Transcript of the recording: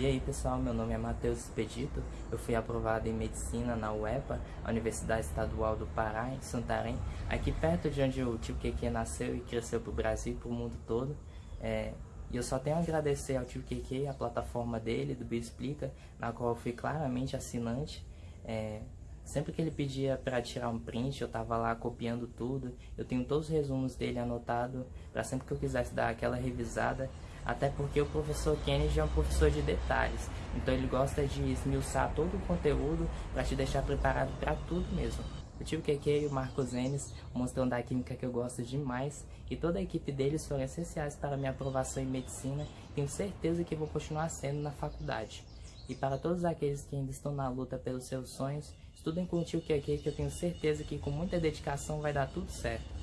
E aí pessoal, meu nome é Matheus Expedito, eu fui aprovado em Medicina na UEPA, Universidade Estadual do Pará, em Santarém, aqui perto de onde o tio Keke nasceu e cresceu para o Brasil e para o mundo todo. É, e eu só tenho a agradecer ao tio Keke, a plataforma dele, do Bioexplica, na qual eu fui claramente assinante. É, sempre que ele pedia para tirar um print, eu estava lá copiando tudo. Eu tenho todos os resumos dele anotado para sempre que eu quisesse dar aquela revisada. Até porque o professor Kennedy é um professor de detalhes, então ele gosta de esmiuçar todo o conteúdo para te deixar preparado para tudo mesmo. O tio Keke e o Marcos Enes, mostrando a química que eu gosto demais, e toda a equipe deles foram essenciais para minha aprovação em medicina, tenho certeza que vou continuar sendo na faculdade. E para todos aqueles que ainda estão na luta pelos seus sonhos, estudem com o tio Keke que eu tenho certeza que com muita dedicação vai dar tudo certo.